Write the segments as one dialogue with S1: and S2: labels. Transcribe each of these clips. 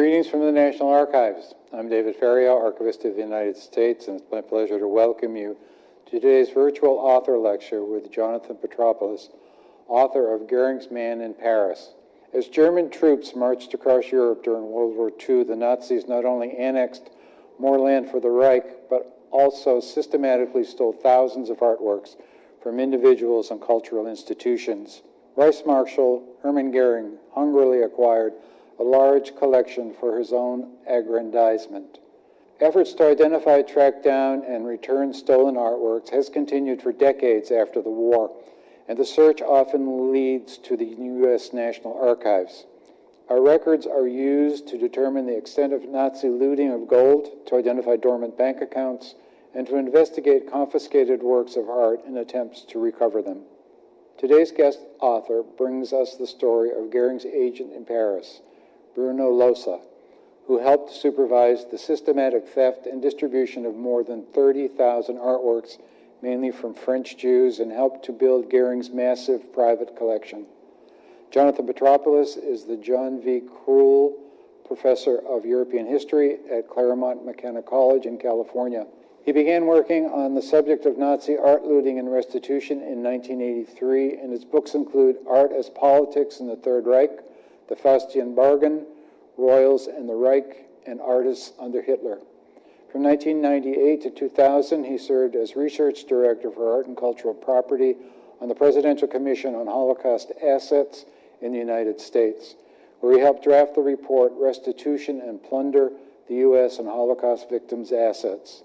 S1: Greetings from the National Archives. I'm David Ferriero, Archivist of the United States, and it's my pleasure to welcome you to today's virtual author lecture with Jonathan Petropoulos, author of Goering's Man in Paris. As German troops marched across Europe during World War II, the Nazis not only annexed more land for the Reich, but also systematically stole thousands of artworks from individuals and cultural institutions. Vice Marshal Hermann Goering hungrily acquired a large collection for his own aggrandizement. Efforts to identify, track down, and return stolen artworks has continued for decades after the war, and the search often leads to the U.S. National Archives. Our records are used to determine the extent of Nazi looting of gold, to identify dormant bank accounts, and to investigate confiscated works of art in attempts to recover them. Today's guest author brings us the story of Goering's agent in Paris, Bruno Lohse, who helped supervise the systematic theft and distribution of more than 30,000 artworks, mainly from French Jews, and helped to build Goering's massive private collection. Jonathan Petropoulos is the John V. Croul Professor of European History at Claremont McKenna College in California. He began working on the subject of Nazi art looting and restitution in 1983, and his books include Art as Politics in the Third Reich, The Faustian Bargain, Royals and the Reich, and Artists under Hitler. From 1998 to 2000, he served as research director for art and cultural property on the Presidential Commission on Holocaust Assets in the United States, where he helped draft the report Restitution and Plunder the U.S. and Holocaust Victims' Assets.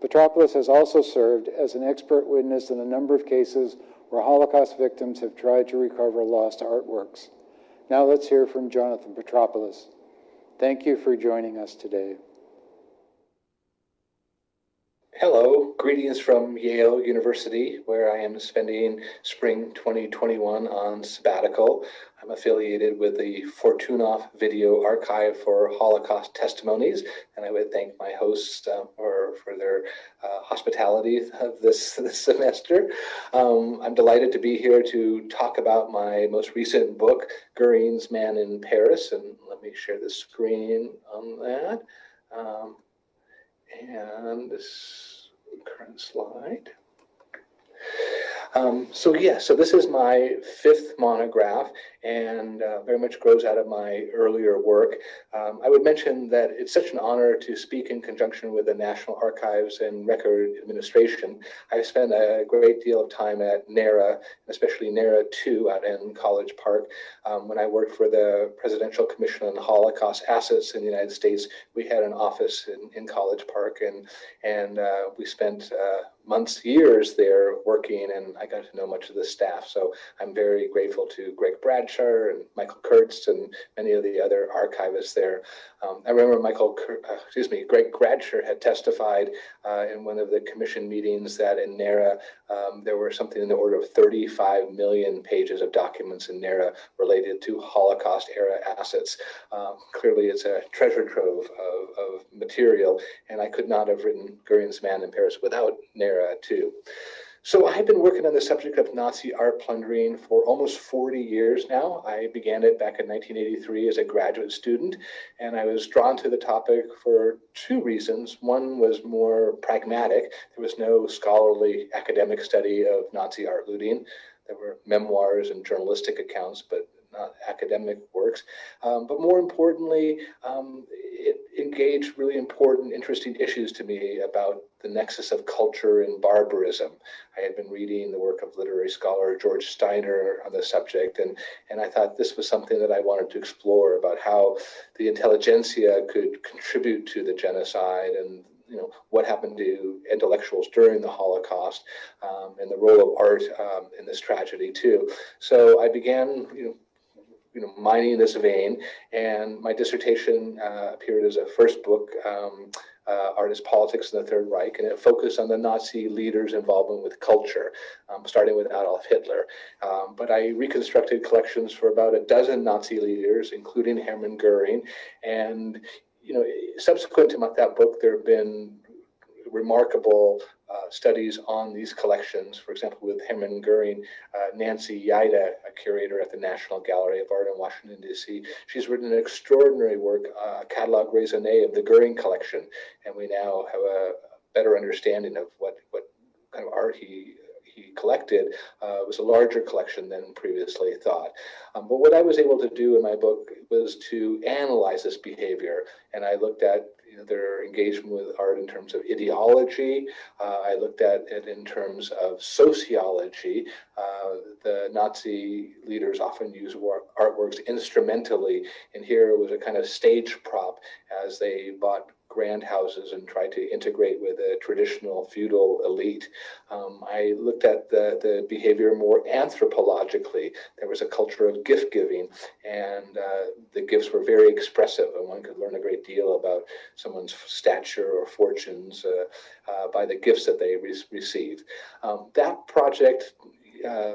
S1: Petropoulos has also served as an expert witness in a number of cases where Holocaust victims have tried to recover lost artworks. Now let's hear from Jonathan Petropoulos. Thank you for joining us today.
S2: Hello, greetings from Yale University, where I am spending spring 2021 on sabbatical. I'm affiliated with the Fortunoff Video Archive for Holocaust Testimonies, and I would thank my hosts uh, for, for their uh, hospitality of this, this semester. Um, I'm delighted to be here to talk about my most recent book, Goering's Man in Paris, and let me share the screen on that. Um, and this current slide. Um, so yeah, so this is my fifth monograph and uh, very much grows out of my earlier work. Um, I would mention that it's such an honor to speak in conjunction with the National Archives and Record Administration. I've spent a great deal of time at NARA, especially NARA 2 out in College Park. Um, when I worked for the Presidential Commission on Holocaust Assets in the United States, we had an office in, in College Park and, and uh, we spent uh, months, years there working, and I got to know much of the staff. So I'm very grateful to Greg Bradsher and Michael Kurtz and many of the other archivists there. Um, I remember Michael, uh, excuse me, Greg Bradsher had testified uh, in one of the commission meetings that in NARA um, there were something in the order of 35 million pages of documents in NARA related to Holocaust era assets. Um, clearly, it's a treasure trove of, of material, and I could not have written Goering's Man in Paris without NARA too. So I've been working on the subject of Nazi art plundering for almost 40 years now. I began it back in 1983 as a graduate student, and I was drawn to the topic for two reasons. One was more pragmatic. There was no scholarly academic study of Nazi art looting. There were memoirs and journalistic accounts, but not academic works. Um, but more importantly, um, it engaged really important, interesting issues to me about the nexus of culture and barbarism. I had been reading the work of literary scholar George Steiner on the subject, and, and I thought this was something that I wanted to explore about how the intelligentsia could contribute to the genocide and you know what happened to intellectuals during the Holocaust um, and the role of art um, in this tragedy too. So I began you know you know, mining this vein. And my dissertation uh, appeared as a first book, um, uh, Art as Politics in the Third Reich, and it focused on the Nazi leaders' involvement with culture, um, starting with Adolf Hitler. Um, but I reconstructed collections for about a dozen Nazi leaders, including Hermann Goering. And, you know, subsequent to that book, there have been remarkable uh, studies on these collections. For example, with Hermann Goering, uh, Nancy Yeide, a curator at the National Gallery of Art in Washington, D.C. She's written an extraordinary work, uh, a catalog raisonné of the Goering collection, and we now have a better understanding of what, what kind of art he he collected uh, was a larger collection than previously thought. Um, but what I was able to do in my book was to analyze this behavior, and I looked at their engagement with art in terms of ideology. Uh, I looked at it in terms of sociology. Uh, the Nazi leaders often use artworks instrumentally, and here it was a kind of stage prop as they bought grand houses and try to integrate with a traditional feudal elite. Um, I looked at the, the behavior more anthropologically. There was a culture of gift giving, and uh, the gifts were very expressive, and one could learn a great deal about someone's stature or fortunes uh, uh, by the gifts that they re received. Um, that project uh,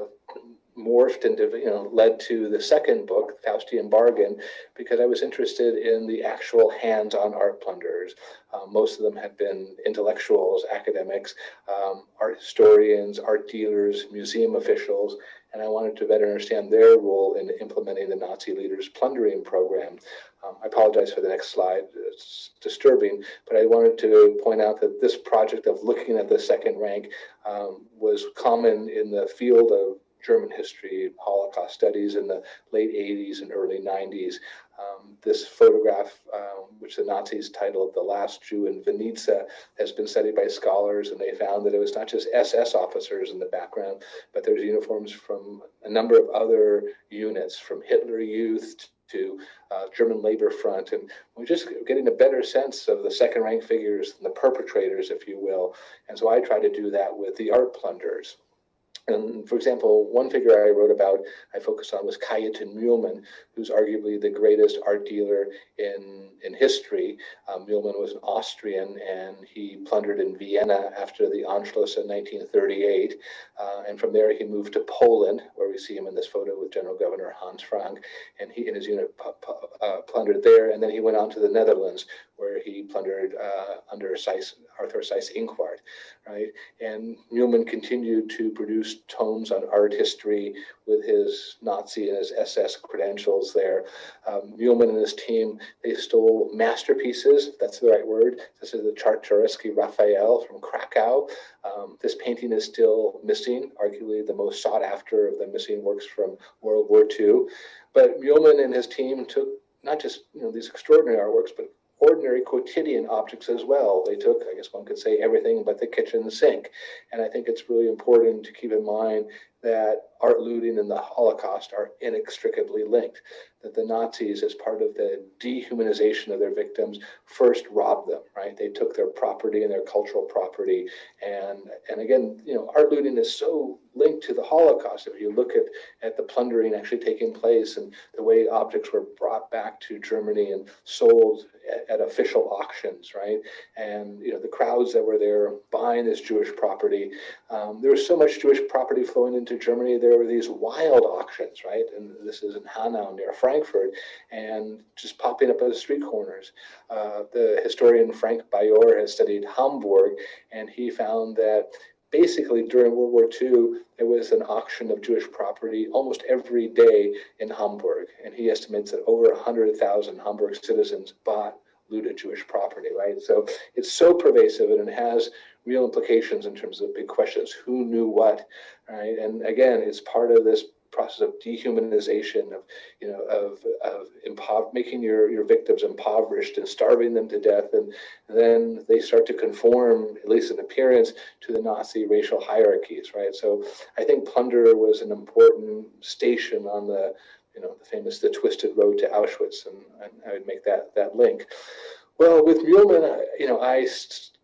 S2: morphed into, you know, led to the second book, Faustian Bargain, because I was interested in the actual hands-on art plunderers. Um, most of them had been intellectuals, academics, um, art historians, art dealers, museum officials, and I wanted to better understand their role in implementing the Nazi leaders' plundering program. Um, I apologize for the next slide, it's disturbing, but I wanted to point out that this project of looking at the second rank um, was common in the field of German history, Holocaust studies in the late 80s and early 90s. Um, this photograph, um, which the Nazis titled The Last Jew in Vinnitsa, has been studied by scholars, and they found that it was not just SS officers in the background, but there's uniforms from a number of other units, from Hitler Youth to uh, German Labor Front. And we're just getting a better sense of the second rank figures and the perpetrators, if you will. And so I try to do that with the art plunderers. And for example, one figure I wrote about, I focused on was Cajetan Mühlmann, who's arguably the greatest art dealer in, in history. Um, was an Austrian and he plundered in Vienna after the Anschluss in 1938. Uh, and from there he moved to Poland, where we see him in this photo with General Governor Hans Frank. And he and his unit uh, plundered there. And then he went on to the Netherlands, where he plundered uh, under Seyss, Arthur Seyss-Inquart, right? And Mühlmann continued to produce tomes on art history with his Nazi and his SS credentials there. Um, Mühlmann and his team, they stole masterpieces, that's the right word. This is the Czartoryski Raphael from Krakow. Um, this painting is still missing, arguably the most sought after of the missing works from World War II. But Mühlmann and his team took not just you know these extraordinary artworks, but ordinary quotidian objects as well. They took, I guess one could say, everything but the kitchen sink. And I think it's really important to keep in mind that art looting and the Holocaust are inextricably linked. That the Nazis, as part of the dehumanization of their victims, first robbed them. Right? They took their property and their cultural property, and and again, you know, art looting is so linked to the Holocaust. If you look at at the plundering actually taking place and the way objects were brought back to Germany and sold at, at official auctions, right? And you know, the crowds that were there buying this Jewish property. Um, there was so much Jewish property flowing into Germany there were these wild auctions, right? And this is in Hanau near Frankfurt, and just popping up at the street corners. Uh, the historian Frank Bajohr has studied Hamburg, and he found that basically during World War II, there was an auction of Jewish property almost every day in Hamburg. And he estimates that over 100,000 Hamburg citizens bought looted Jewish property, right? So it's so pervasive and it has real implications in terms of big questions. Who knew what, right? And again, it's part of this process of dehumanization of you know of of impo- making your your victims impoverished and starving them to death and then they start to conform at least in appearance to the nazi racial hierarchies right so i think plunder was an important station on the you know the famous the twisted road to auschwitz and, and i would make that that link well with Mühlmann, you know i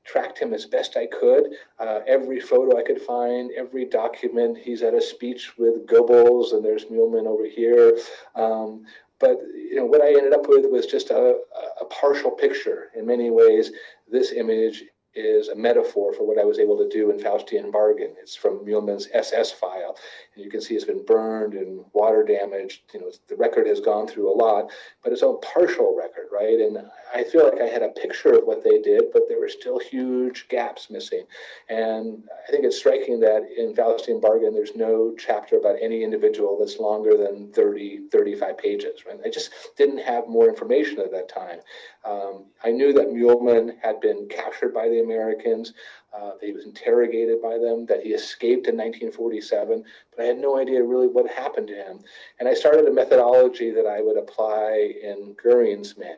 S2: tracked him as best I could. Uh, every photo I could find, every document. He's at a speech with Goebbels, and there's Mühlmann over here. Um, but you know what I ended up with was just a, a partial picture. In many ways, this image is a metaphor for what I was able to do in Faustian Bargain. It's from Mühlmann's SS file. You can see it's been burned and water damaged. You know, the record has gone through a lot, but it's a partial record, right? And I feel like I had a picture of what they did, but there were still huge gaps missing. And I think it's striking that in Faustian Bargain, there's no chapter about any individual that's longer than 30, 35 pages. Right? I just didn't have more information at that time. Um, I knew that Mühlmann had been captured by the Americans, uh, that he was interrogated by them, that he escaped in 1947, but I had no idea really what happened to him. And I started a methodology that I would apply in Goering's Man,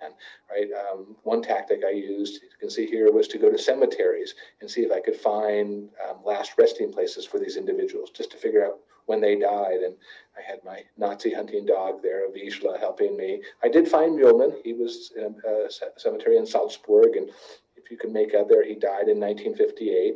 S2: right? Um, one tactic I used, you can see here, was to go to cemeteries and see if I could find um, last resting places for these individuals, just to figure out when they died. And I had my Nazi hunting dog there, Vizsla, helping me. I did find Mühlmann. He was in a, a cemetery in Salzburg, and if you can make out there, he died in 1958.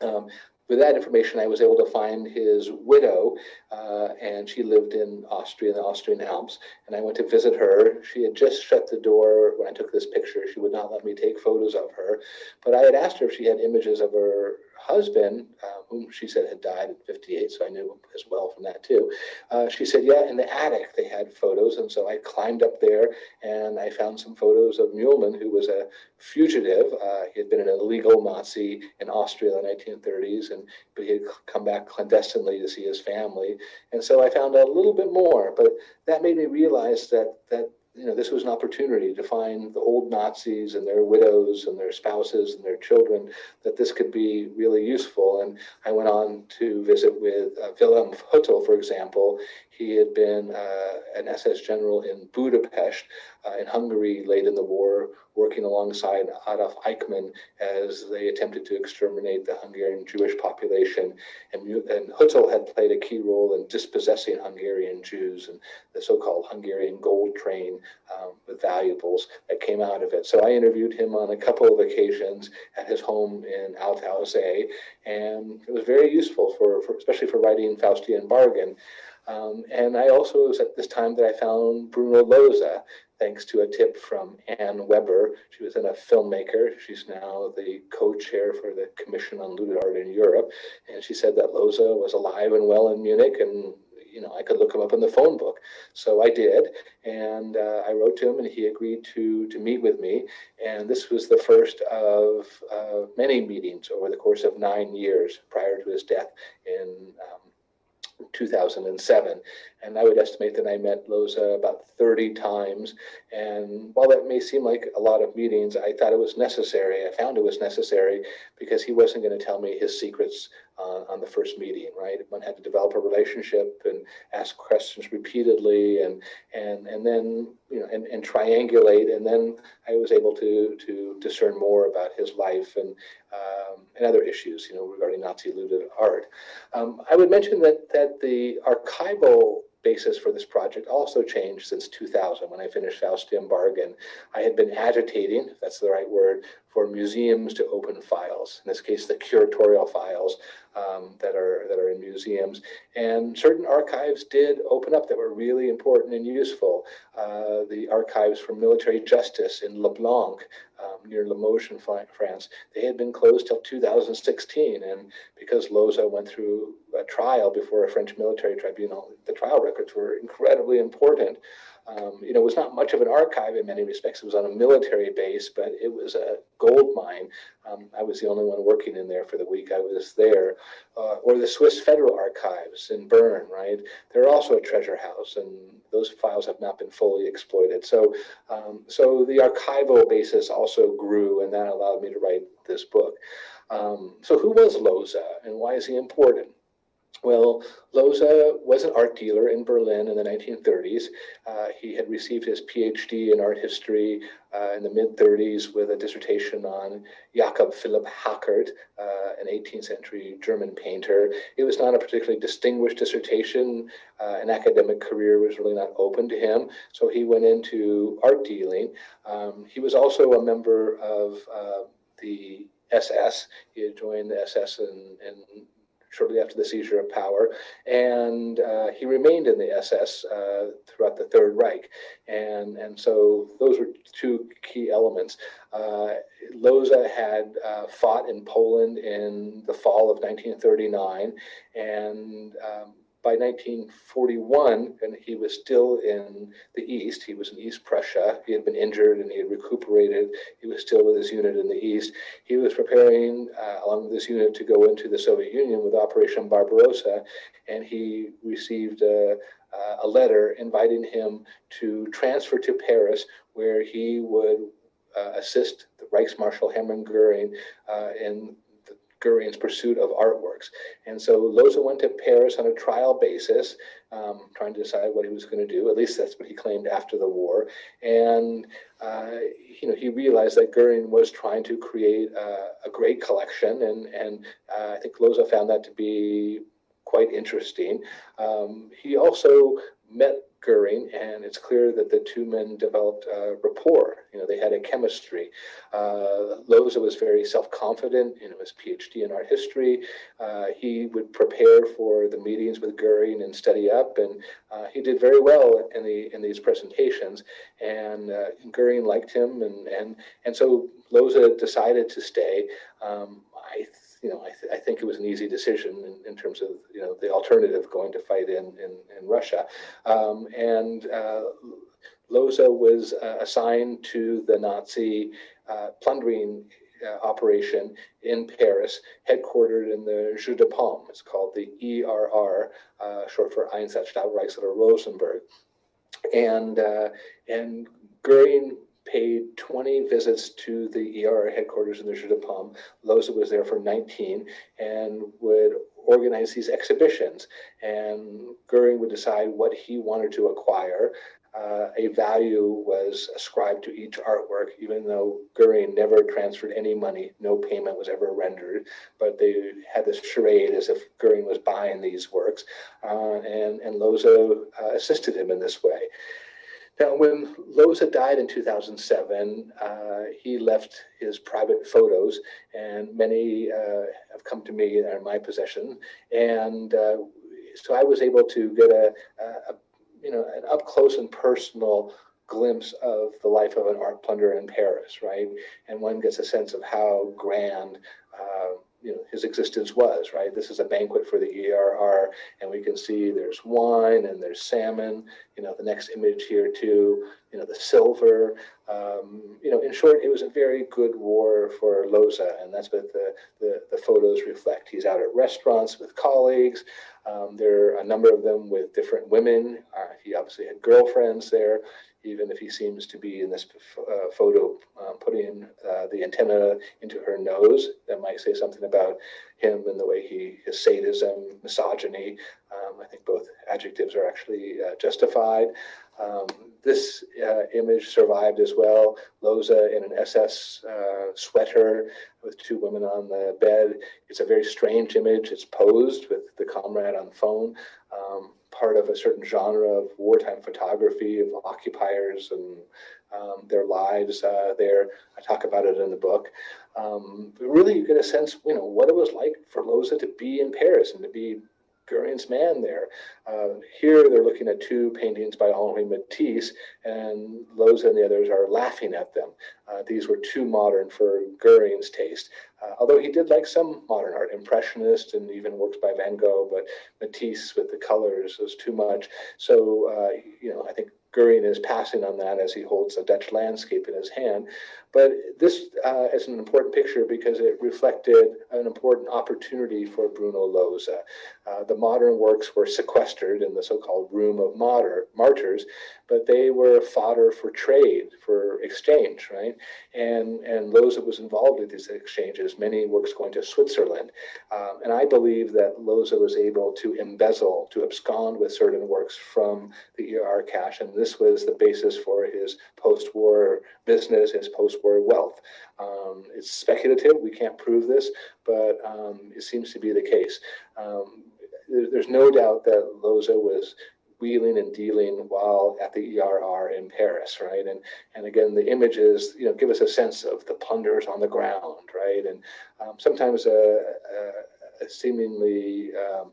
S2: Um, with that information, I was able to find his widow, uh, and she lived in Austria, in the Austrian Alps. And I went to visit her. She had just shut the door when I took this picture. She would not let me take photos of her. But I had asked her if she had images of her husband, uh, whom she said had died at 58, so I knew as well from that too. Uh, she said, yeah, in the attic they had photos. And so I climbed up there and I found some photos of Mühlmann, who was a fugitive. Uh, he had been an illegal Nazi in Austria in the 1930s, and but he had come back clandestinely to see his family. And so I found out a little bit more, but that made me realize that that you know, this was an opportunity to find the old Nazis and their widows and their spouses and their children, that this could be really useful. And I went on to visit with uh, Wilhelm Höttl, for example. He had been uh, an SS general in Budapest uh, in Hungary late in the war, working alongside Adolf Eichmann as they attempted to exterminate the Hungarian Jewish population. And, and Höttl had played a key role in dispossessing Hungarian Jews and the so-called Hungarian gold train um, with valuables that came out of it. So I interviewed him on a couple of occasions at his home in Altaussee and it was very useful for, for especially for writing Faustian Bargain. Um, and I also, was at this time that I found Bruno Lohse, thanks to a tip from Anne Webber. She was then a filmmaker. She's now the co-chair for the Commission on Looted Art in Europe. And she said that Lohse was alive and well in Munich and you know, I could look him up in the phone book. So I did, and uh, I wrote to him, and he agreed to to meet with me. And this was the first of uh, many meetings over the course of nine years prior to his death in um, 2007. And I would estimate that I met Lohse about 30 times. And while that may seem like a lot of meetings, I thought it was necessary. I found it was necessary because he wasn't going to tell me his secrets uh, on the first meeting, right? One had to develop a relationship and ask questions repeatedly and and and then you know and, and triangulate and then I was able to to discern more about his life and um, and other issues, you know, regarding Nazi looted art. Um, I would mention that that the archival basis for this project also changed since 2000 when I finished Faustian Bargain. I had been agitating, if that's the right word, for museums to open files, in this case, the curatorial files um, that are that are in museums. And certain archives did open up that were really important and useful. Uh, the archives for military justice in Leblanc, um, near Limoges in France, they had been closed till 2016. And because Lohse went through a trial before a French military tribunal, the trial records were incredibly important. Um, you know, it was not much of an archive in many respects. It was on a military base, but it was a gold mine. Um, I was the only one working in there for the week I was there. Uh, or the Swiss Federal Archives in Bern, right? They're also a treasure house, and those files have not been fully exploited. So, um, so the archival basis also grew, and that allowed me to write this book. Um, so, who was Lohse, and why is he important? Well, Lohse was an art dealer in Berlin in the 1930s. Uh, he had received his PhD in art history uh, in the mid 30s with a dissertation on Jakob Philipp Hackert, uh, an 18th century German painter. It was not a particularly distinguished dissertation. Uh, an academic career was really not open to him, so he went into art dealing. Um, he was also a member of uh, the SS. He had joined the SS in, in shortly after the seizure of power, and uh, he remained in the SS uh, throughout the Third Reich, and and so those were two key elements. Uh, Lohse had uh, fought in Poland in the fall of 1939, and um, by 1941, and he was still in the East, he was in East Prussia. He had been injured and he had recuperated. He was still with his unit in the East. He was preparing, uh, along with this unit, to go into the Soviet Union with Operation Barbarossa, and he received a, a letter inviting him to transfer to Paris, where he would uh, assist the Reichsmarshal Hermann Goering uh, in Goering's pursuit of artworks. And so Lohse went to Paris on a trial basis, um, trying to decide what he was going to do. At least that's what he claimed after the war. And uh, you know, he realized that Goering was trying to create uh, a great collection, and and uh, I think Lohse found that to be quite interesting. Um, he also met Goering, and it's clear that the two men developed a rapport. You know, they had a chemistry. Uh, Lohse was very self-confident in his PhD in art history. Uh, he would prepare for the meetings with Goering and study up, and uh, he did very well in the in these presentations. And uh, Goering liked him, and and and so Lohse decided to stay. Um, I you know, I, th I, think it was an easy decision in, in, terms of, you know, the alternative going to fight in, in, in Russia. Um, and uh, Lohse was uh, assigned to the Nazi uh, plundering uh, operation in Paris, headquartered in the Jeu de Paume. It's called the ERR, uh, short for Einsatzstab Reichsleiter Rosenberg. And, uh, and Goering paid 20 visits to the ER headquarters in the Jeu de Paume. Lohse was there for 19 and would organize these exhibitions. And Goering would decide what he wanted to acquire. Uh, a value was ascribed to each artwork, even though Goering never transferred any money. No payment was ever rendered, but they had this charade as if Goering was buying these works, uh, and, and Lohse uh, assisted him in this way. Now, when Lohse died in 2007, uh, he left his private photos, and many uh, have come to me and are in my possession. And uh, so I was able to get a, a, you know, an up close and personal glimpse of the life of an art plunderer in Paris, right? And one gets a sense of how grand uh, you know his existence was right? This is a banquet for the ERR and we can see there's wine and there's salmon you know the next image here too you know the silver. Um, you know in short it was a very good war for Lohse, and that's what the, the, the photos reflect. He's out at restaurants with colleagues. Um, there are a number of them with different women. Uh, he obviously had girlfriends there even if he seems to be in this uh, photo uh, putting uh, the antenna into her nose. That might say something about him and the way he, his sadism, misogyny. Um, I think both adjectives are actually uh, justified. Um, this uh, image survived as well. Lohse in an SS uh, sweater with two women on the bed. It's a very strange image. It's posed with the comrade on the phone. Part of a certain genre of wartime photography of occupiers and um, their lives uh, there. I talk about it in the book. Um, but really, you get a sense, you know, what it was like for Lohse to be in Paris and to be Goering's man there. Uh, here they're looking at two paintings by Henri Matisse, and Lohse and the others are laughing at them. Uh, these were too modern for Goering's taste. Uh, although he did like some modern art, Impressionist and even works by Van Gogh, but Matisse with the colors was too much. So, uh, you know, I think Goering is passing on that as he holds a Dutch landscape in his hand. But this uh, is an important picture because it reflected an important opportunity for Bruno Lohse. Uh, the modern works were sequestered in the so-called Room of Martyr, Martyrs, but they were fodder for trade, for exchange, right? And, and Lohse was involved with these exchanges, many works going to Switzerland. Um, and I believe that Lohse was able to embezzle, to abscond with certain works from the ER cache, and this was the basis for his post-war business, his post-war wealth. Um, it's speculative, we can't prove this, but um, it seems to be the case. Um, there's no doubt that Lohse was wheeling and dealing while at the ERR in Paris, right? And and again, the images, you know, give us a sense of the plunders on the ground, right? And um, sometimes a, a, a seemingly um,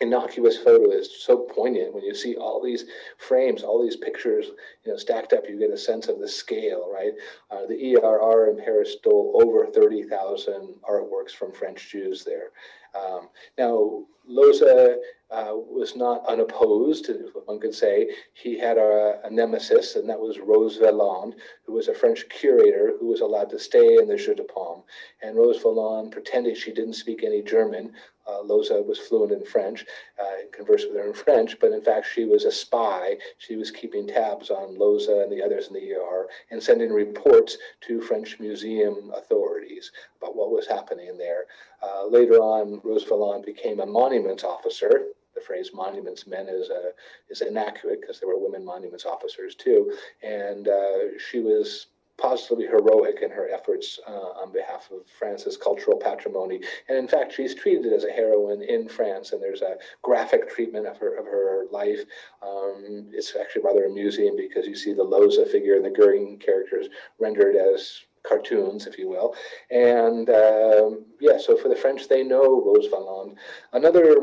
S2: innocuous photo is so poignant when you see all these frames, all these pictures, you know, stacked up. You get a sense of the scale, right? Uh, the ERR in Paris stole over 30,000 artworks from French Jews there. Um, now, Lohse uh, was not unopposed, if one could say. He had a, a, nemesis, and that was Rose Valland, who was a French curator who was allowed to stay in the Jeu de Paume. And Rose Valland pretended she didn't speak any German. Uh, Lohse was fluent in French uh, and conversed with her in French, but in fact, she was a spy. She was keeping tabs on Lohse and the others in the ER and sending reports to French museum authorities about what was happening there. Uh, later on, Rose Valland became a monuments officer. The phrase monuments men is, uh, is inaccurate because there were women monuments officers too. And uh, she was positively heroic in her efforts uh, on behalf of France's cultural patrimony. And in fact, she's treated as a heroine in France, and there's a graphic treatment of her of her life. Um, it's actually rather amusing because you see the Lohse figure and the Goering characters rendered as cartoons, if you will. And um, yeah, so for the French, they know Rose Valland. Another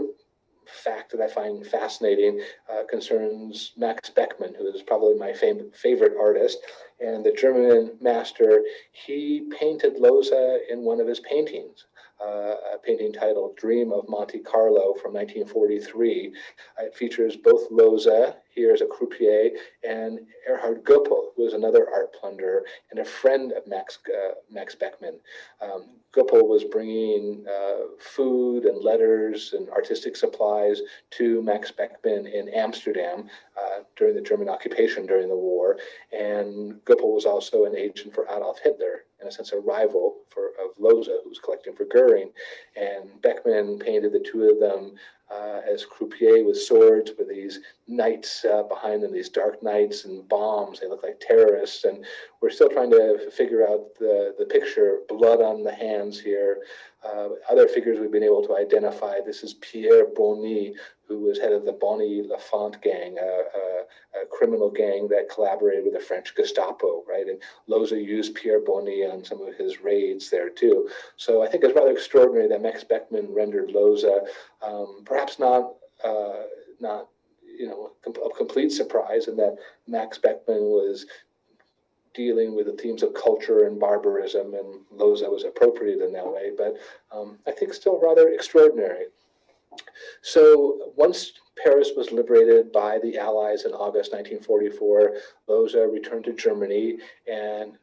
S2: fact that I find fascinating uh, concerns Max Beckmann, who is probably my favorite artist and the German master. He painted Lohse in one of his paintings. Uh, a painting titled Dream of Monte Carlo from 1943. Uh, it features both Lohse, here as a croupier, and Erhard Goepel, who was another art plunderer and a friend of Max, uh, Max Beckmann. Um, Goepel was bringing uh, food and letters and artistic supplies to Max Beckmann in Amsterdam uh, during the German occupation during the war. And Goepel was also an agent for Adolf Hitler, in a sense, a rival for, of Lohse, who was collecting for Goering. And Beckmann painted the two of them uh, as croupier with swords with these knights uh, behind them, these dark knights and bombs. They look like terrorists. And we're still trying to figure out the, the picture, blood on the hands here. Uh, other figures we've been able to identify. This is Pierre Bonny, who was head of the Bonny Lafont gang, a, a, a, criminal gang that collaborated with the French Gestapo, right? And Lohse used Pierre Bonny on some of his raids there too. So I think it's rather extraordinary that Max Beckmann rendered Lohse, um, perhaps not, uh, not you know, a complete surprise, and that Max Beckmann was dealing with the themes of culture and barbarism, and Lohse was appropriate in that way, but um, I think still rather extraordinary. So once Paris was liberated by the Allies in August 1944, Lohse returned to Germany and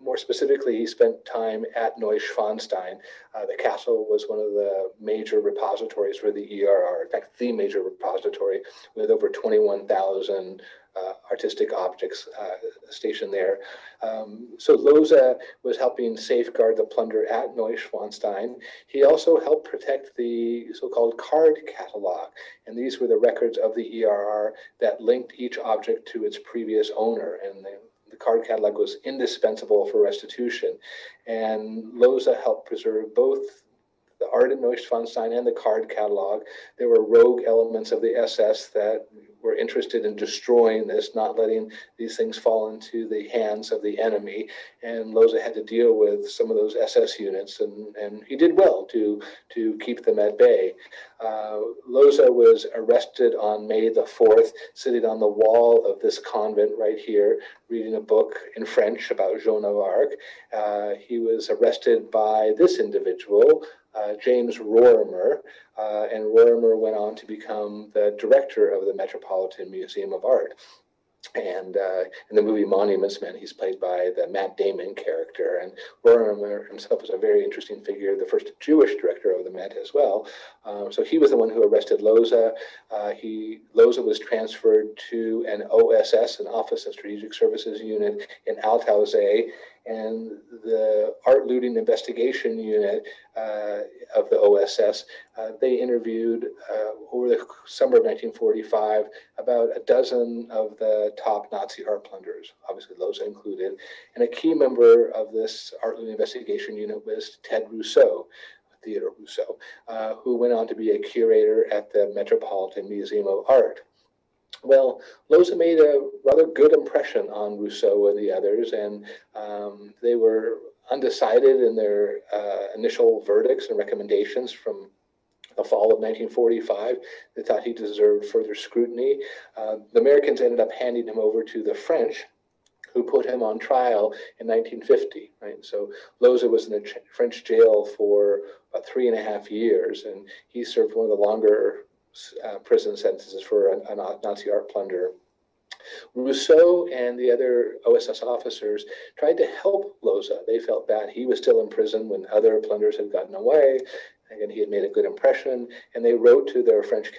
S2: more specifically, he spent time at Neuschwanstein. Uh, the castle was one of the major repositories for the ERR, in fact, the major repository with over 21,000 uh, artistic objects uh, stationed there. Um, so Lohse was helping safeguard the plunder at Neuschwanstein. He also helped protect the so-called card catalog, and these were the records of the ERR that linked each object to its previous owner, and the, the card catalog was indispensable for restitution. And Lohse helped preserve both the art in Neuschwanstein and the card catalog. There were rogue elements of the SS that were interested in destroying this, not letting these things fall into the hands of the enemy. And Lohse had to deal with some of those SS units, and, and he did well to, to keep them at bay. Uh, Lohse was arrested on May the 4th, sitting on the wall of this convent right here, reading a book in French about Joan of Arc. Uh, he was arrested by this individual, uh, James Rorimer, uh, and Rorimer went on to become the director of the Metropolitan Museum of Art. And uh, in the movie Monuments Men, he's played by the Matt Damon character. And Rorimer himself was a very interesting figure, the first Jewish director of the Met as well. Um, so he was the one who arrested Lohse. Uh, he Lohse was transferred to an OSS, an Office of Strategic Services unit in Altaussee, and the art looting investigation unit uh, of the OSS, uh, they interviewed uh, over the summer of 1945 about a dozen of the top Nazi art plunderers, obviously Lohse included. And a key member of this art looting investigation unit was Ted Rousseau, Theodore Rousseau, uh, who went on to be a curator at the Metropolitan Museum of Art. Well, Lohse made a rather good impression on Rousseau and the others, and um, they were undecided in their uh, initial verdicts and recommendations from the fall of 1945. They thought he deserved further scrutiny. Uh, the Americans ended up handing him over to the French, who put him on trial in 1950. Right, so Lohse was in a French jail for about three and a half years, and he served one of the longer uh, prison sentences for a, a Nazi art plunder. Rousseau and the other OSS officers tried to help Lohse. They felt bad. He was still in prison when other plunderers had gotten away. Again, he had made a good impression, and they wrote to their French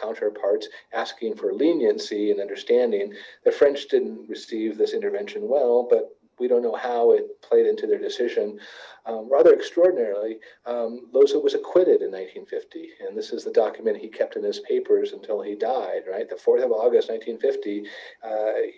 S2: counterparts asking for leniency and understanding. The French didn't receive this intervention well, but we don't know how it played into their decision. Um, rather extraordinarily, um, Lohse was acquitted in 1950, and this is the document he kept in his papers until he died. Right, the 4th of August, 1950, uh,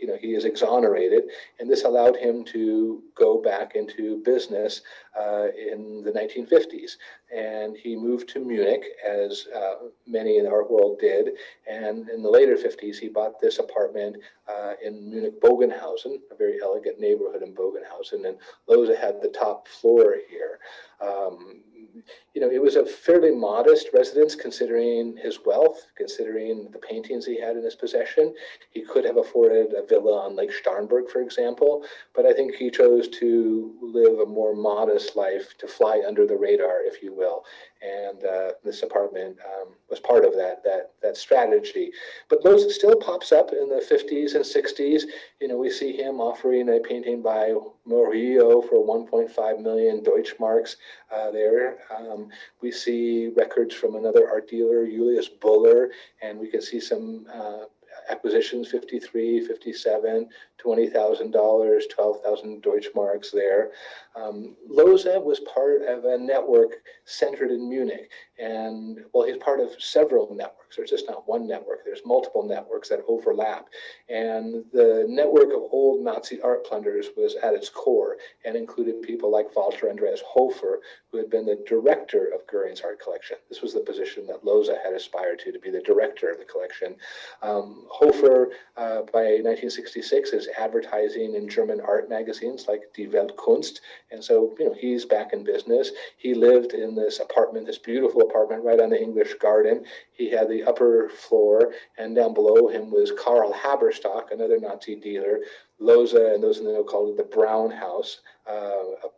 S2: you know, he is exonerated, and this allowed him to go back into business uh, in the 1950s. And he moved to Munich, as uh, many in the art world did. And in the later 50s, he bought this apartment uh, in Munich Bogenhausen, a very elegant neighborhood in Bogenhausen. And Lohse had the top floor here. Um, you know, it was a fairly modest residence considering his wealth, considering the paintings he had in his possession. He could have afforded a villa on Lake Starnberg, for example, but I think he chose to live a more modest life, to fly under the radar, if you will. And uh, this apartment um, was part of that that that strategy. But Lohse still pops up in the 50s and 60s. You know, we see him offering a painting by Murillo for 1.5 million Deutschmarks uh, there. Um, we see records from another art dealer, Julius Böhler, and we can see some uh, acquisitions 53, 57, $20,000, 12,000 Deutschmarks there. Um, Lohse was part of a network centered in Munich. And well, he's part of several networks. There's just not one network, there's multiple networks that overlap. And the network of old Nazi art plunderers was at its core and included people like Walter Andreas Hofer, who had been the director of Goering's art collection. This was the position that Lohse had aspired to, to be the director of the collection. Um, Hofer, uh, by 1966, is advertising in German art magazines like Die Weltkunst. And so, you know, he's back in business. He lived in this apartment, this beautiful apartment right on the English Garden. He had the upper floor, and down below him was Karl Haberstock, another Nazi dealer. Lohse and those in the know called it the Brown House, uh,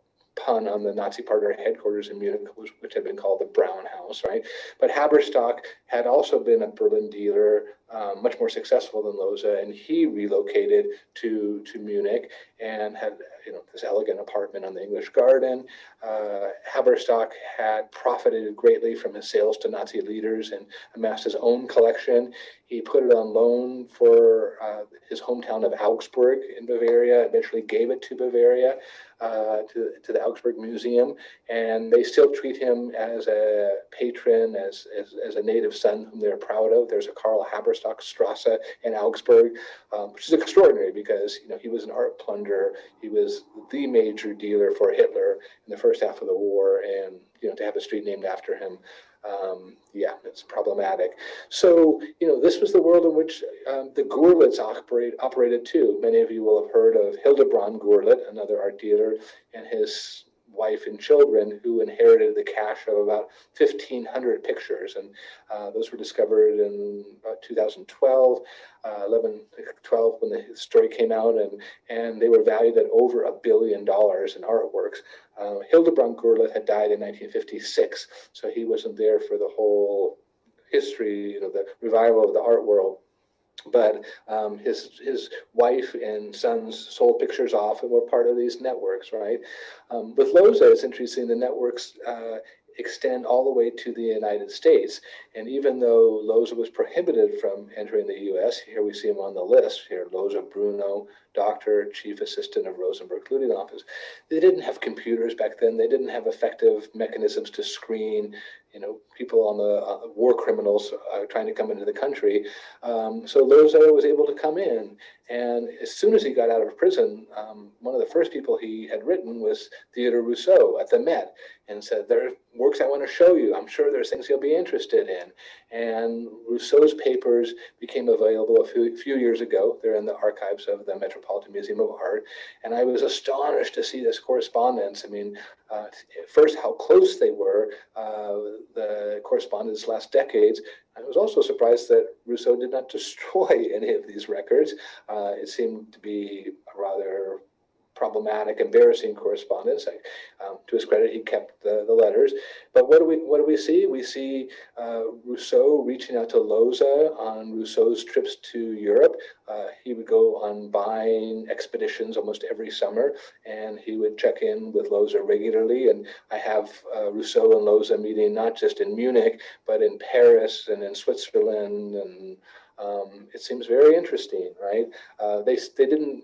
S2: pun on the Nazi partner headquarters in Munich, which had been called the Brown House, right? But Haberstock had also been a Berlin dealer, um, much more successful than Lohse, and he relocated to to Munich and had you know this elegant apartment on the English Garden. Uh, Haberstock had profited greatly from his sales to Nazi leaders and amassed his own collection. He put it on loan for uh, his hometown of Augsburg in Bavaria. Eventually, gave it to Bavaria uh, to, to the Augsburg Museum, and they still treat him as a patron, as, as, as a native son whom they're proud of. There's a Karl Haberstock Strasse in Augsburg, um, which is extraordinary because you know he was an art plunderer. He was the major dealer for Hitler in the first half of the war, and you know to have a street named after him um, yeah, it's problematic. So, you know, this was the world in which um, the Gurlitts operate, operated too. Many of you will have heard of Hildebrand Gurlitt, another art dealer, and his wife and children who inherited the cache of about 1,500 pictures. And uh, those were discovered in about 2012, uh, 11, 12 when the story came out, and, and they were valued at over a billion dollars in artworks. Uh, Hildebrand Gurlitt had died in 1956, so he wasn't there for the whole history, you know, the revival of the art world but um, his his wife and sons sold pictures off and were part of these networks, right? Um, with Lohse, it's interesting. The networks uh, extend all the way to the United States, and even though Lohse was prohibited from entering the U.S., here we see him on the list. Here, Lohse Bruno, doctor, chief assistant of Rosenberg Looting Office. They didn't have computers back then. They didn't have effective mechanisms to screen you know, people on the uh, war criminals trying to come into the country. Um, so Lohse was able to come in. And as soon as he got out of prison, um, one of the first people he had written was Theodore Rousseau at the Met and said, There are works I want to show you. I'm sure there's things you'll be interested in. And Rousseau's papers became available a few, few years ago. They're in the archives of the Metropolitan Museum of Art. And I was astonished to see this correspondence. I mean, uh, first, how close they were, uh, the correspondence last decades. I was also surprised that Rousseau did not destroy any of these records. Uh, it seemed to be a rather problematic, embarrassing correspondence. Um, to his credit, he kept the, the letters. But what do we what do we see? We see uh, Rousseau reaching out to Lohse on Rousseau's trips to Europe. Uh, he would go on buying expeditions almost every summer, and he would check in with Lohse regularly. And I have uh, Rousseau and Lohse meeting not just in Munich, but in Paris and in Switzerland and um, it seems very interesting, right? Uh, they they didn't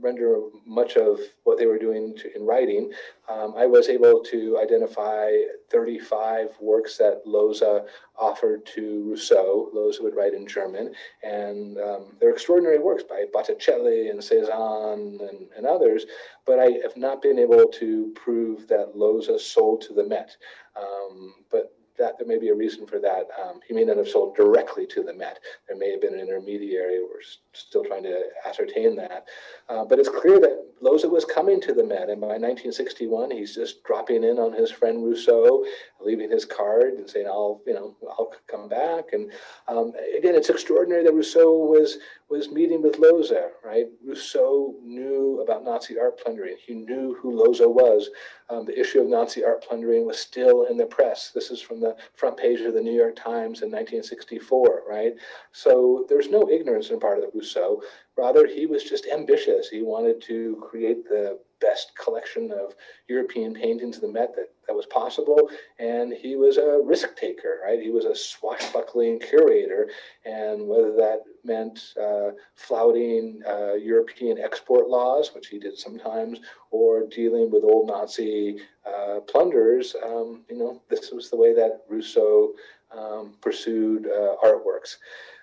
S2: render much of what they were doing to, in writing, um, I was able to identify 35 works that Lohse offered to Rousseau. Lohse would write in German, and um, they're extraordinary works by Botticelli and Cezanne and, and, others, but I have not been able to prove that Lohse sold to the Met. Um, but that there may be a reason for that. Um, he may not have sold directly to the Met. There may have been an intermediary. We're still trying to ascertain that. Uh, but it's clear that Lohse was coming to the Met, and by 1961, he's just dropping in on his friend Rousseau, leaving his card and saying, "I'll, you know, I'll come back." And um, again, it's extraordinary that Rousseau was was meeting with Lohse. Right? Rousseau knew about Nazi art plundering. He knew who Lohse was. Um, the issue of Nazi art plundering was still in the press. This is from the front page of the New York Times in 1964, right? So there's no ignorance in part of Rousseau. Rather, he was just ambitious. He wanted to create the best collection of European paintings in the Met that, that was possible. And he was a risk taker, right? He was a swashbuckling curator. And whether that meant uh, flouting uh, European export laws, which he did sometimes, or dealing with old Nazi uh, plunderers, um, you know, this was the way that Rousseau um, pursued uh, artworks.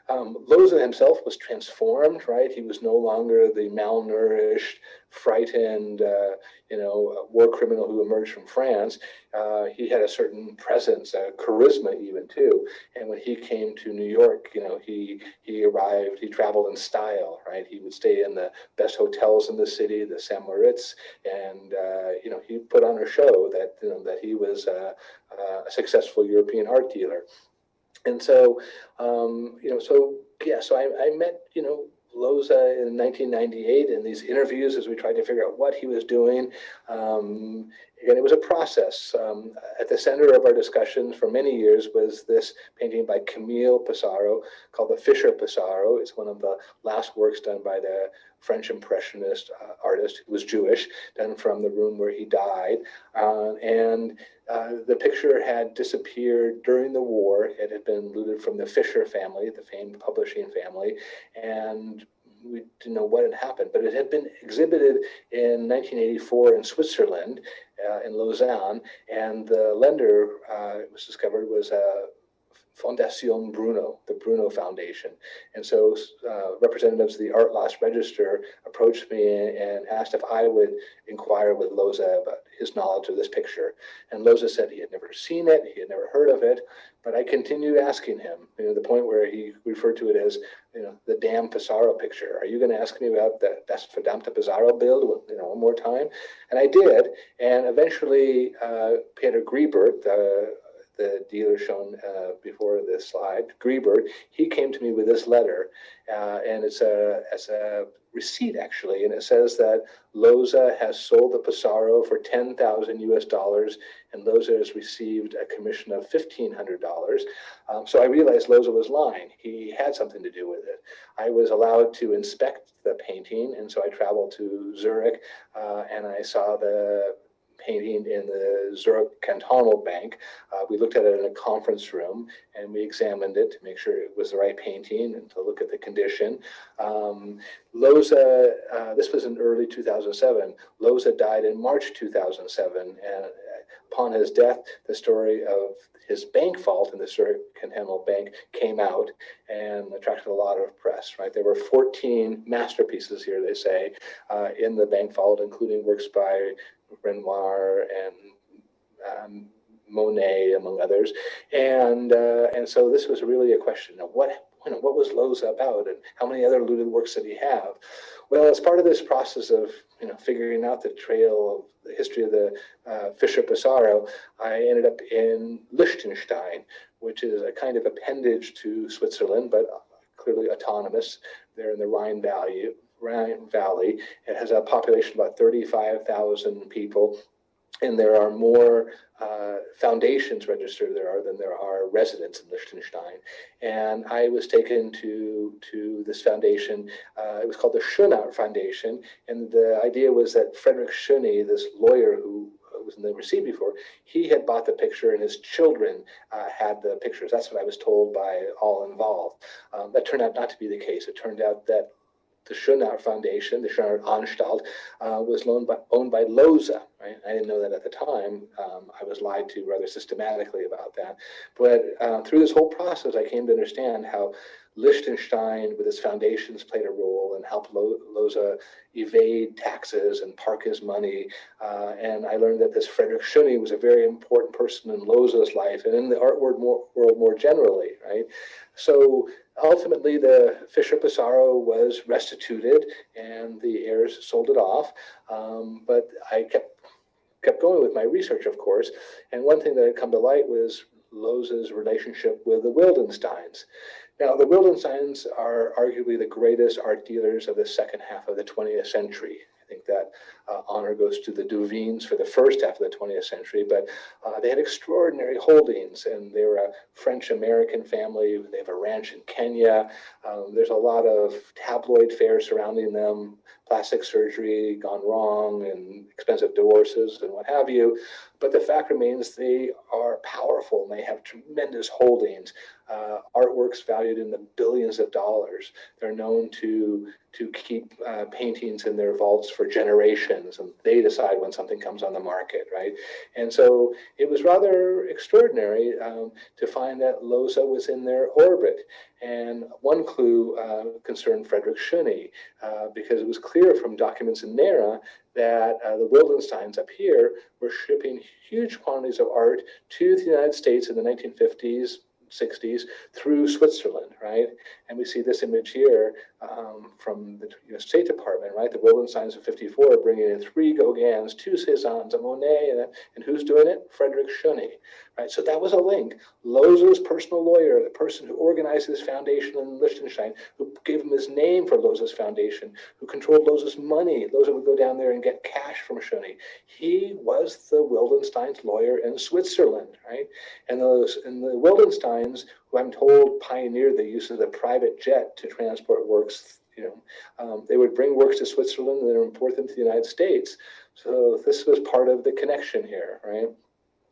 S2: Um, Lohse himself was transformed, right? He was no longer the malnourished, frightened, uh, you know, war criminal who emerged from France. Uh, he had a certain presence, a charisma even too. And when he came to New York, you know, he he arrived, he traveled in style, right? He would stay in the best hotels in the city, the St. Moritz, and uh, you know, he put on a show that you know that he was a successful European art dealer. And so, um, you know, so yeah, so I, I met, you know, Lohse in 1998 in these interviews as we tried to figure out what he was doing. Um, again, it was a process. Um, at the center of our discussions for many years was this painting by Camille Pissarro called the Fischer Pissarro. It's one of the last works done by the French Impressionist uh, artist who was Jewish, done from the room where he died. Uh, and uh, the picture had disappeared during the war. It had been looted from the Fischer family, the famed publishing family, and we didn't know what had happened, but it had been exhibited in 1984 in Switzerland, uh, in Lausanne, and the lender, uh, it was discovered, was a Fondation Bruno, the Bruno Foundation. And so uh, representatives of the Art Loss Register approached me and asked if I would inquire with Lohse about his knowledge of this picture. And Lohse said he had never seen it, he had never heard of it, but I continued asking him, you know, the point where he referred to it as, you know, the damn Pissarro picture. Are you going to ask me about that Das verdammte Pissarro build, you know, one more time? And I did. And eventually, uh, Peter Griebert, the the dealer shown uh, before this slide, Griebert, he came to me with this letter, uh, and it's a, it's a receipt actually, and it says that Lohse has sold the Pissarro for 10,000 US dollars, and Lohse has received a commission of $1,500. Um, so I realized Lohse was lying. He had something to do with it. I was allowed to inspect the painting, and so I traveled to Zurich, uh, and I saw the painting in the Zurich Cantonal Bank. Uh, we looked at it in a conference room and we examined it to make sure it was the right painting and to look at the condition. Um, Lohse, uh, this was in early 2007. Lohse died in March 2007 and upon his death, the story of his bank vault in the Zurich Cantonal Bank came out and attracted a lot of press, right? There were 14 masterpieces here, they say, uh, in the bank vault, including works by Renoir and um, Monet, among others. And, uh, and so this was really a question of what, you know, what was Lohse about and how many other looted works did he have? Well, as part of this process of you know figuring out the trail of the history of the uh, Fischer Pissarro, I ended up in Liechtenstein, which is a kind of appendage to Switzerland, but clearly autonomous. They're in the Rhine Valley. Rhine Valley. It has a population of about 35,000 people and there are more uh, foundations registered there are than there are residents in Liechtenstein. And I was taken to to this foundation. Uh, it was called the Schönauer Foundation, and the idea was that Frederick Schöne, this lawyer who was in the receipt before, he had bought the picture and his children uh, had the pictures. That's what I was told by all involved. Um, that turned out not to be the case. It turned out that the Schönauer Foundation, the Schönauer Anstalt, uh, was by, owned by Lohse. Right? I didn't know that at the time. Um, I was lied to rather systematically about that. But uh, through this whole process, I came to understand how Liechtenstein, with its foundations, played a role and helped Lohse evade taxes and park his money. Uh, and I learned that this Frederick Schöne was a very important person in Lohse's life and in the art world more, world more generally, right? So ultimately, the Fischer Pissarro was restituted and the heirs sold it off. Um, but I kept kept going with my research, of course. And one thing that had come to light was Lohse's relationship with the Wildensteins. Now, the Wildensteins are arguably the greatest art dealers of the second half of the 20th century. I think that uh, honor goes to the Duveens for the first half of the 20th century, but uh, they had extraordinary holdings, and they were a French-American family. They have a ranch in Kenya. Um, there's a lot of tabloid fare surrounding them, plastic surgery gone wrong, and expensive divorces, and what have you. But the fact remains they are powerful, and they have tremendous holdings uh, artworks valued in the billions of dollars. They're known to to keep uh, paintings in their vaults for generations, and they decide when something comes on the market, right? And so it was rather extraordinary um, to find that Lohse was in their orbit. And one clue uh, concerned Frederick Schöne, uh, because it was clear from documents in NARA that uh, the Wildensteins up here were shipping huge quantities of art to the United States in the 1950s, 60s through Switzerland, right? And we see this image here um, from the US State Department, right? The Wildensteins of 54 bringing in three Gauguins, two Cezannes, a Monet, and, and who's doing it? Frederick Schöne, right? So that was a link. Lohse's personal lawyer, the person who organized this foundation in Liechtenstein, who gave him his name for Lohse's foundation, who controlled Lohse's money. Lohse would go down there and get cash from Schöne. He was the Wildenstein's lawyer in Switzerland, right? And those and the Wildensteins, who I'm told pioneered the use of the private jet to transport works you know, um, they would bring works to Switzerland and then import them to the United States. So this was part of the connection here, right?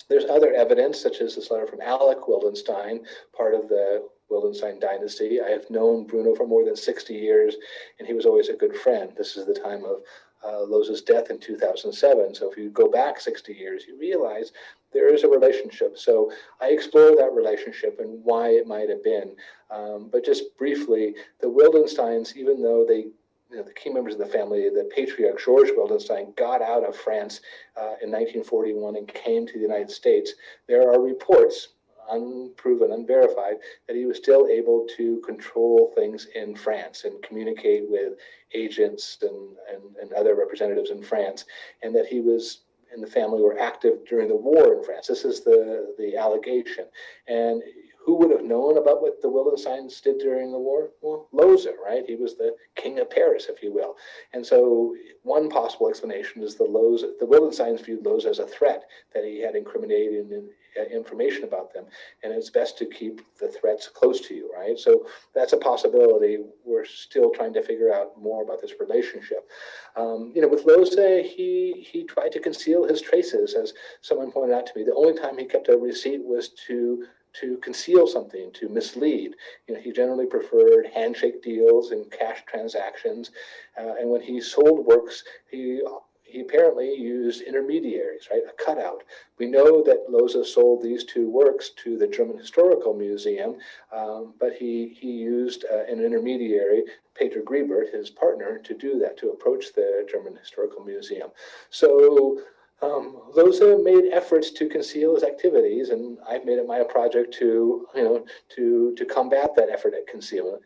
S2: There's other evidence, such as this letter from Alec Wildenstein, part of the Wildenstein dynasty. I have known Bruno for more than 60 years, and he was always a good friend. This is the time of uh, Lohse's death in 2007. So if you go back 60 years, you realize there is a relationship. So I explore that relationship and why it might have been. Um, but just briefly, the Wildensteins, even though they you know, the key members of the family, the patriarch George Wildenstein, got out of France uh, in 1941 and came to the United States. There are reports, unproven, unverified, that he was still able to control things in France and communicate with agents and, and, and other representatives in France, and that he was and the family were active during the war in France. This is the, the allegation. And who would have known about what the Wildensteins did during the war? Well, Lohse, right? He was the king of Paris, if you will. And so one possible explanation is the Lohse, the Wildensteins viewed Lohse as a threat, that he had incriminating uh, information about them. And it's best to keep the threats close to you, right? So that's a possibility. We're still trying to figure out more about this relationship. Um, you know, with Lohse, he, he tried to conceal his traces, as someone pointed out to me. The only time he kept a receipt was to to conceal something, to mislead. You know, he generally preferred handshake deals and cash transactions. Uh, and when he sold works, he he apparently used intermediaries, right? A cutout. We know that Lohse sold these two works to the German Historical Museum, um, but he he used uh, an intermediary, Peter Griebert, his partner, to do that, to approach the German Historical Museum. So Um, Lohse made efforts to conceal his activities, and I've made it my project to, you know, to to combat that effort at concealment.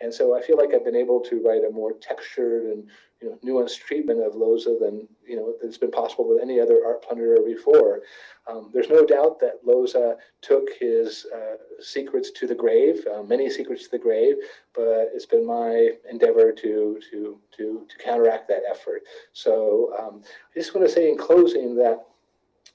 S2: And so I feel like I've been able to write a more textured and you know nuanced treatment of Lohse than you know that's been possible with any other art plunderer before. Um, there's no doubt that Lohse took his uh, secrets to the grave, uh, many secrets to the grave, but it's been my endeavor to to to to counteract that effort. So um, I just want to say in closing that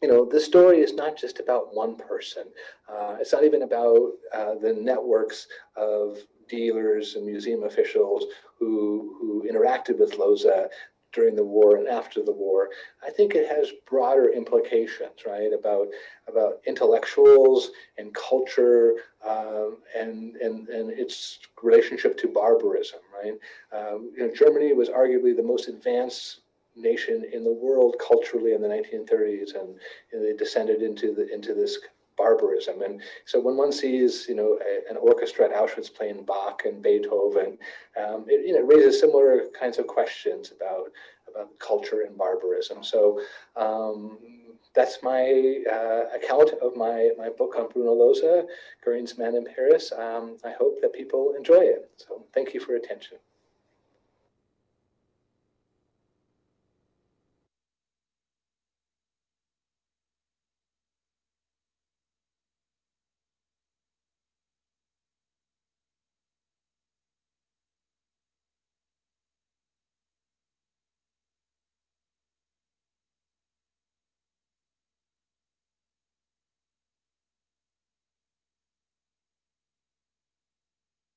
S2: you know, this story is not just about one person. Uh, it's not even about uh, the networks of dealers and museum officials who, who interacted with Lohse during the war and after the war. I think it has broader implications, right, about about intellectuals and culture um, and, and and its relationship to barbarism, right? Um, you know, Germany was arguably the most advanced nation in the world culturally in the 1930s, and know, they descended into the into this barbarism. And so when one sees, you know, a, an orchestra at Auschwitz playing Bach and Beethoven, um, it you know raises similar kinds of questions about about culture and barbarism. So. Um, that's my uh, account of my, my book on Bruno Lohse, Goering's Man in Paris. Um, I hope that people enjoy it. So thank you for attention.